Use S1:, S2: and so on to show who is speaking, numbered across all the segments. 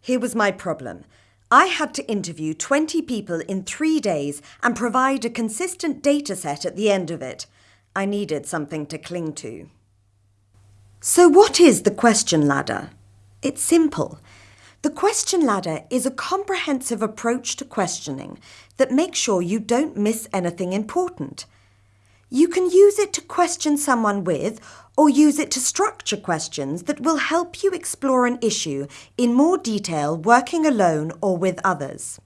S1: Here was my problem. I had to interview 20 people in three days and provide a consistent data set at the end of it. I needed something to cling to. So what is the question ladder? It's simple. The question ladder is a comprehensive approach to questioning that makes sure you don't miss anything important. You can use it to question someone with or use it to structure questions that will help you explore an issue in more detail working alone or with others.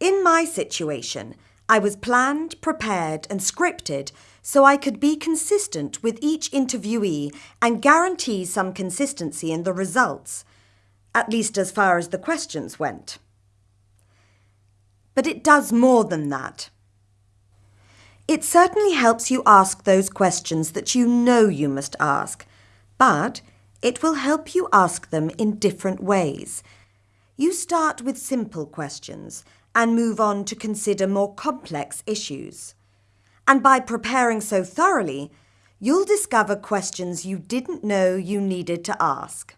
S1: In my situation, I was planned, prepared and scripted so I could be consistent with each interviewee and guarantee some consistency in the results, at least as far as the questions went. But it does more than that. It certainly helps you ask those questions that you know you must ask, but it will help you ask them in different ways. You start with simple questions and move on to consider more complex issues. And by preparing so thoroughly, you'll discover questions you didn't know you needed to ask.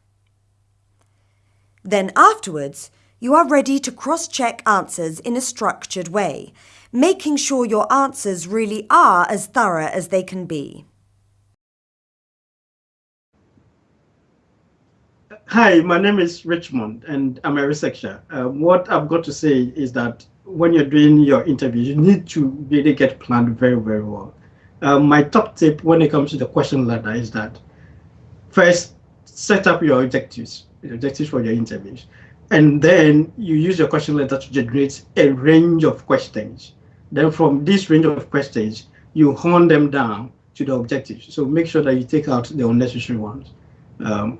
S1: Then afterwards, you are ready to cross-check answers in a structured way, making sure your answers really are as thorough as they can be.
S2: Hi, my name is Richmond and I'm a researcher. Um, what I've got to say is that when you're doing your interview, you need to really get planned very, very well. Um, my top tip when it comes to the question ladder is that first, set up your objectives, objectives for your interviews. And then you use your question ladder to generate a range of questions. Then from this range of questions, you hone them down to the objectives. So make sure that you take out the unnecessary ones. Um,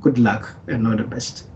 S2: good luck and all the best.